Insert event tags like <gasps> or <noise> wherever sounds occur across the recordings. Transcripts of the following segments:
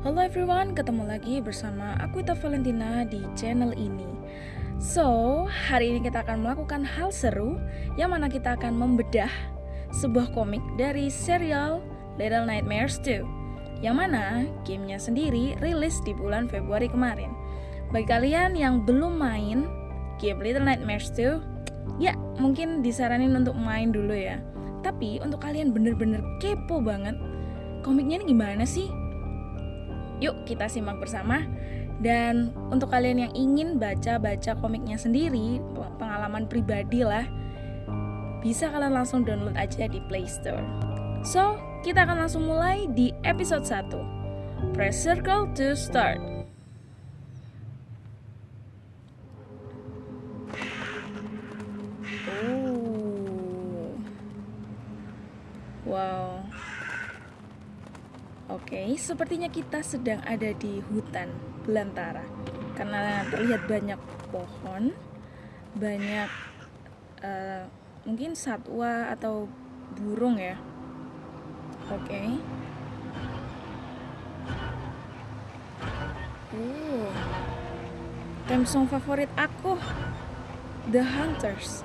Halo everyone, ketemu lagi bersama aku Ita Valentina di channel ini. So, hari ini kita akan melakukan hal seru yang mana kita akan membedah sebuah komik dari serial Little Nightmares 2 yang mana gamenya sendiri rilis di bulan Februari kemarin. Bagi kalian yang belum main game Little Nightmares 2, ya mungkin disaranin untuk main dulu ya. Tapi untuk kalian bener-bener kepo banget, komiknya ini gimana sih? Yuk kita simak bersama. Dan untuk kalian yang ingin baca-baca komiknya sendiri, pengalaman pribadi lah, bisa kalian langsung download aja di Play Store. So, kita akan langsung mulai di episode 1. Press circle to start. Oh. Wow. Oke, sepertinya kita sedang ada di hutan belantara karena terlihat banyak pohon, banyak uh, mungkin satwa atau burung ya. Oke. Uh, theme song favorit aku, The Hunters.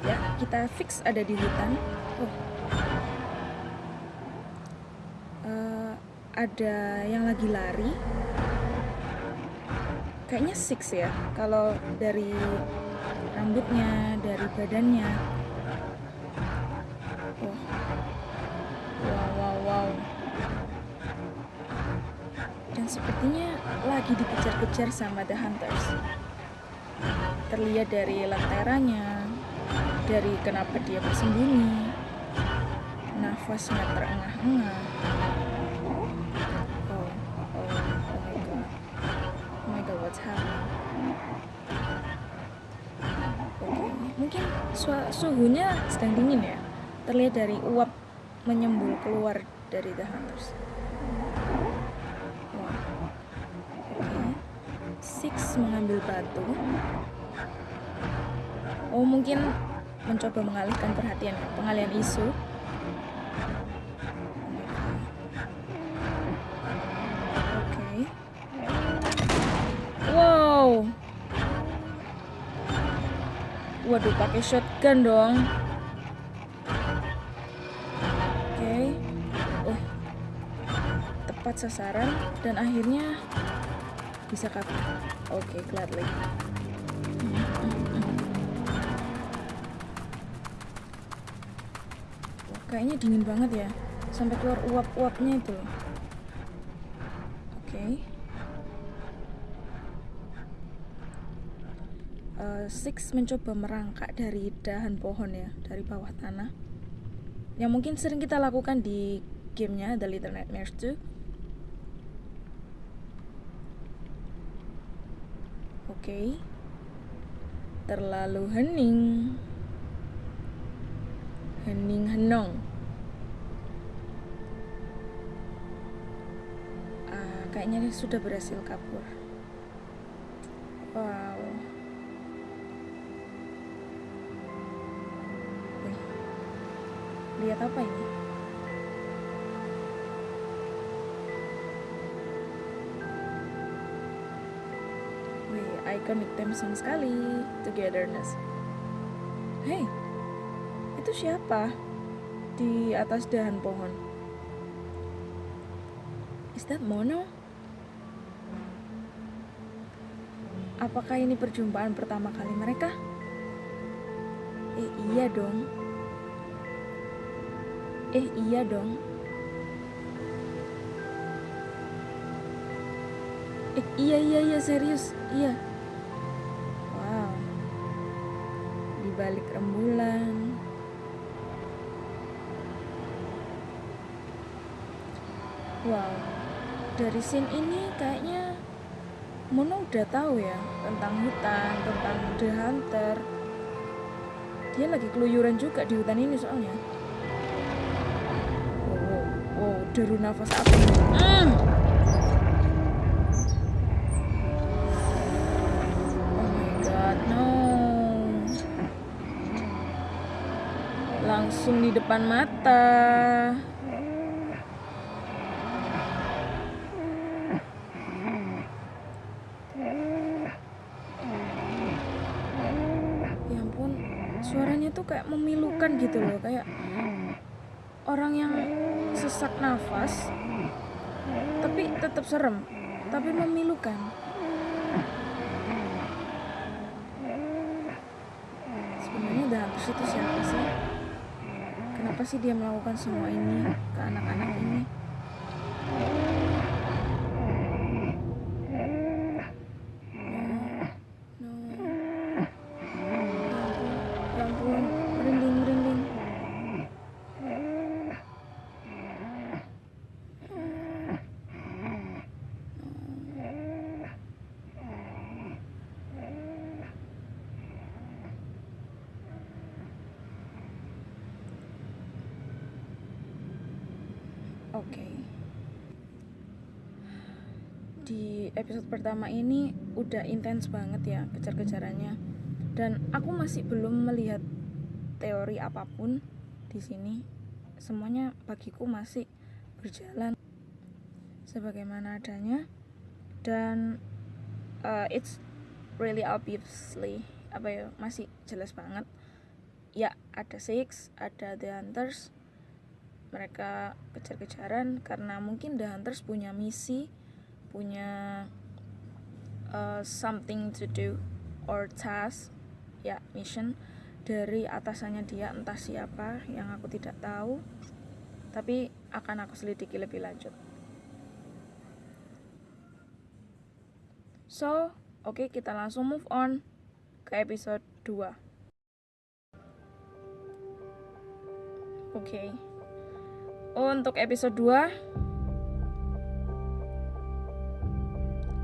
Ya, kita fix ada di hutan. Oh, ada yang lagi lari. Kayaknya six ya kalau dari rambutnya dari badannya. Wow wow wow. Dan sepertinya lagi dikejar-kejar sama the hunters. Terlihat dari lenteranya dari kenapa dia bersembunyi. Nafasnya terengah-engah suhunya sedang dingin ya. Terlihat dari uap menyembul keluar dari the hunters. Six mengambil batu. Oh, mungkin mencoba mengalihkan perhatian, pengalian isu. Waduh, pakai shotgun dong. Oke. Okay. Oh. Tepat sasaran dan akhirnya bisa kabur. Oke, okay, gladly. kayaknya dingin banget ya. Sampai keluar uap-uapnya itu. Okay. uh, Six mencoba merangkak dari dahan pohon ya dari bawah tanah. Yang mungkin sering kita lakukan di gamenya The Little Nightmares 2 oke. Okay. terlalu hening. Hening henong. Uh, kayaknya sudah berhasil kabur lihat apa ini Wih, iconic theme song sekali Togetherness Hei, itu siapa? Di atas dahan pohon Is that Mono? Apakah ini perjumpaan pertama kali mereka? Eh iya dong Eh iya dong. Eh iya iya iya serius iya. Wow. Di balik rembulan. Wow. Dari scene ini kayaknya Mono udah tahu ya tentang hutan, tentang The Hunter. Dia lagi keluyuran juga di hutan ini soalnya deru nafas api mm. oh my god no. Langsung di depan mata. Ya ampun suaranya tuh kayak memilukan gitu loh kayak orang yang sesak nafas tapi tetap serem tapi memilukan. Sebenarnya Dantus itu siapa sih? Kenapa sih dia melakukan semua ini ke anak-anak ini Di episode pertama ini udah intens banget ya kejar-kejarannya. Dan aku masih belum melihat teori apa pun di sini. Semuanya bagiku masih berjalan sebagaimana adanya dan uh, it's really obviously apa ya masih jelas banget ya ada six ada the hunters mereka kejar-kejaran karena mungkin The Hunters punya misi, punya uh, something to do or task, ya mission dari atasannya dia entah siapa yang aku tidak tahu, tapi akan aku selidiki lebih lanjut. So, oke okay, kita langsung move on ke episode 2. Oke. Okay. Untuk episode 2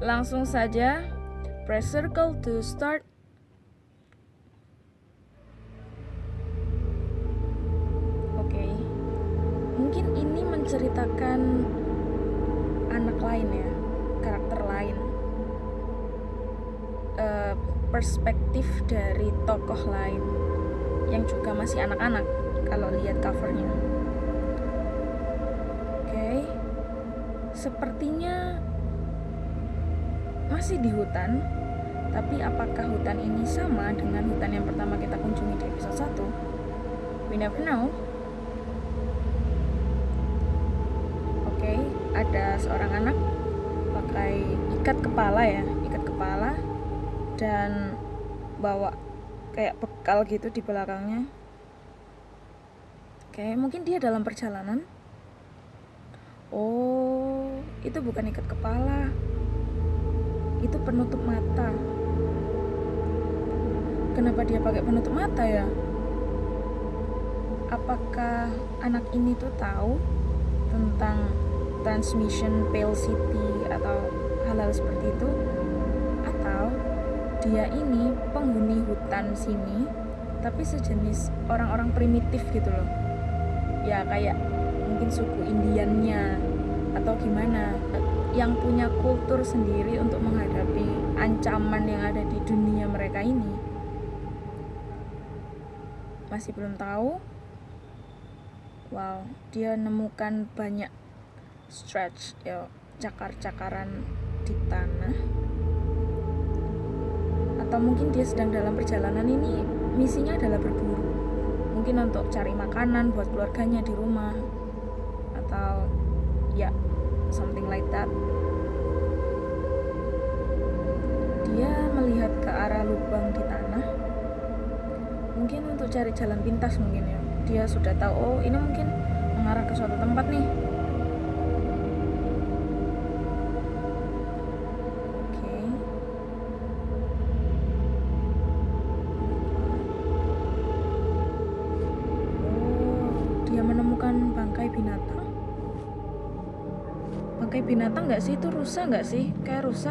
Langsung saja Press circle to start. Oke. Okay. Mungkin ini menceritakan Anak lain ya Karakter lain. Uh, Perspektif dari tokoh lain Yang juga masih anak-anak Kalau lihat covernya. Sepertinya masih di hutan, tapi apakah hutan ini sama dengan hutan yang pertama kita kunjungi di episode 1? We never know. Oke, okay, ada seorang anak pakai ikat kepala ya, ikat kepala dan bawa kayak bekal gitu di belakangnya. Oke, okay, mungkin dia dalam perjalanan. Oh, itu bukan ikat kepala itu penutup mata. Kenapa dia pakai penutup mata ya? Apakah anak ini tuh tahu tentang transmission pale city atau hal-hal seperti itu? Atau dia ini penghuni hutan sini tapi sejenis orang-orang primitif gitu loh. Ya kayak mungkin suku Indiannya atau gimana yang punya kultur sendiri untuk menghadapi ancaman yang ada di dunia mereka ini masih belum tahu. Wow dia nemukan banyak stretch ya cakar-cakaran di tanah. Atau mungkin dia sedang dalam perjalanan ini misinya adalah berburu. Mungkin untuk cari makanan buat keluarganya di rumah. Atau ya something like that. Dia melihat ke arah lubang di tanah. Mungkin untuk cari jalan pintas mungkin ya. Dia sudah tahu oh ini mungkin mengarah ke suatu tempat nih binatang nggak sih? Itu rusa nggak sih? Kayak rusa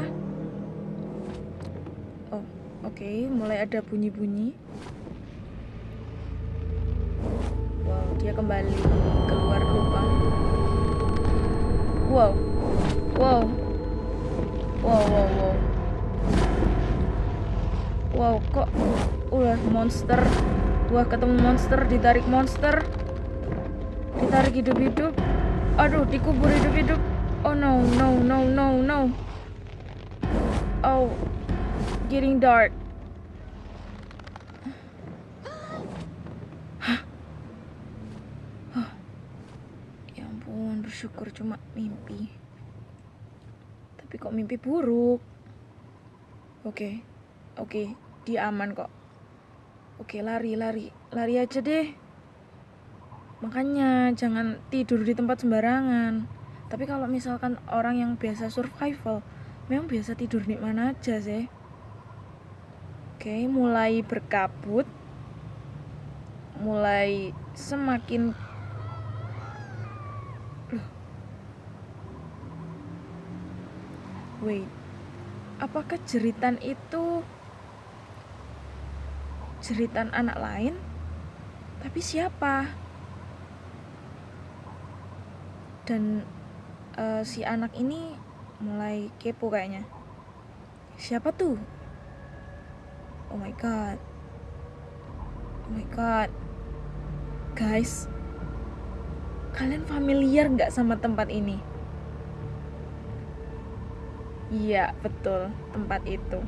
oh oke. Okay. mulai ada bunyi-bunyi. Wow dia kembali keluar lubang wow. Wow. Wow wow wow. Wow kok ulah monster wah ketemu monster ditarik monster. Ditarik hidup-hidup. Aduh dikubur hidup-hidup Oh no, no, no, no, no. Oh, getting dark. Hah. <gasps> Ya ampun, bersyukur cuma mimpi. Tapi kok mimpi buruk? Oke, okay. oke, okay. dia aman kok. Oke, okay, lari, lari, lari aja deh. Makanya jangan tidur di tempat sembarangan tapi kalau misalkan orang yang biasa survival memang biasa tidur di mana aja sih. Oke mulai berkabut mulai semakin wait apakah jeritan itu jeritan anak lain? Tapi siapa? Dan uh, si anak ini mulai kepo kayaknya. Siapa tuh? Oh my god. Oh my god. Guys kalian familiar nggak sama tempat ini? Iya betul tempat itu.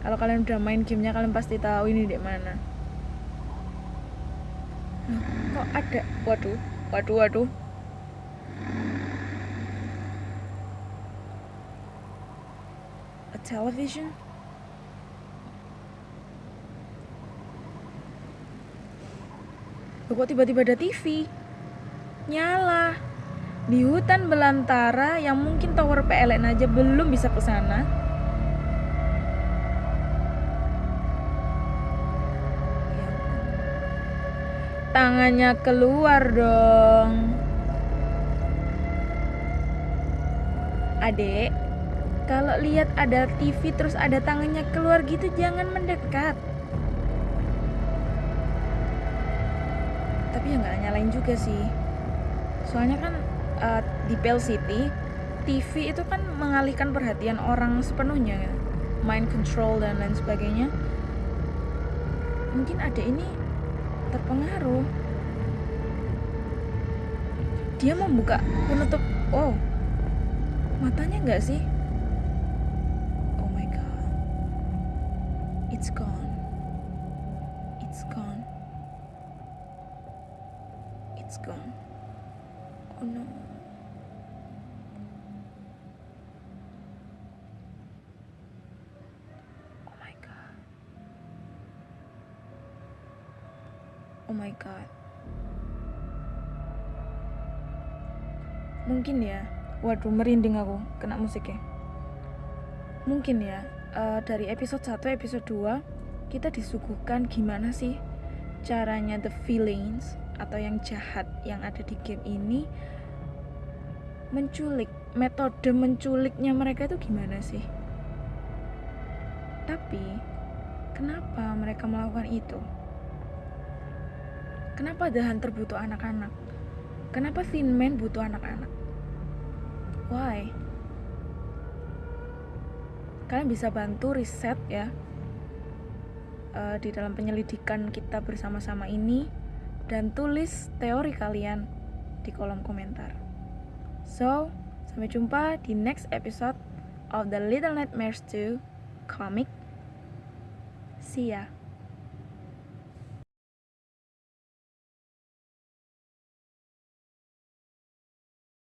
Kalau kalian udah main gamenya kalian pasti tahu ini di mana. Kok ada? Waduh waduh waduh television? kok tiba-tiba ada TV? Nyala. Di hutan belantara yang mungkin tower PLN aja belum bisa ke sana. Ya Tangannya keluar dong. Adek, kalau lihat ada TV terus ada tangannya keluar gitu jangan mendekat. Tapi ya nggak nyalain juga sih. Soalnya kan uh, di Pale City TV itu kan mengalihkan perhatian orang sepenuhnya ya. mind control dan lain sebagainya. Mungkin ada ini terpengaruh. Dia membuka penutup oh matanya nggak sih It's gone. It's gone. It's gone. Oh no. Oh my god. Oh my god. Mungkin ya. Waduh, merinding aku kena musiknya. Mungkin ya, uh, dari episode 1 episode 2 kita disuguhkan gimana sih caranya the feelings atau yang jahat yang ada di game ini menculik metode menculiknya mereka itu gimana sih? Tapi kenapa mereka melakukan itu? Kenapa The Hunter butuh anak-anak? Kenapa Thin Man butuh anak-anak? Why kalian bisa bantu riset ya uh, di dalam penyelidikan kita bersama-sama ini dan tulis teori kalian di kolom komentar. So, sampai jumpa di next episode of the Little Nightmares 2 comic. See ya.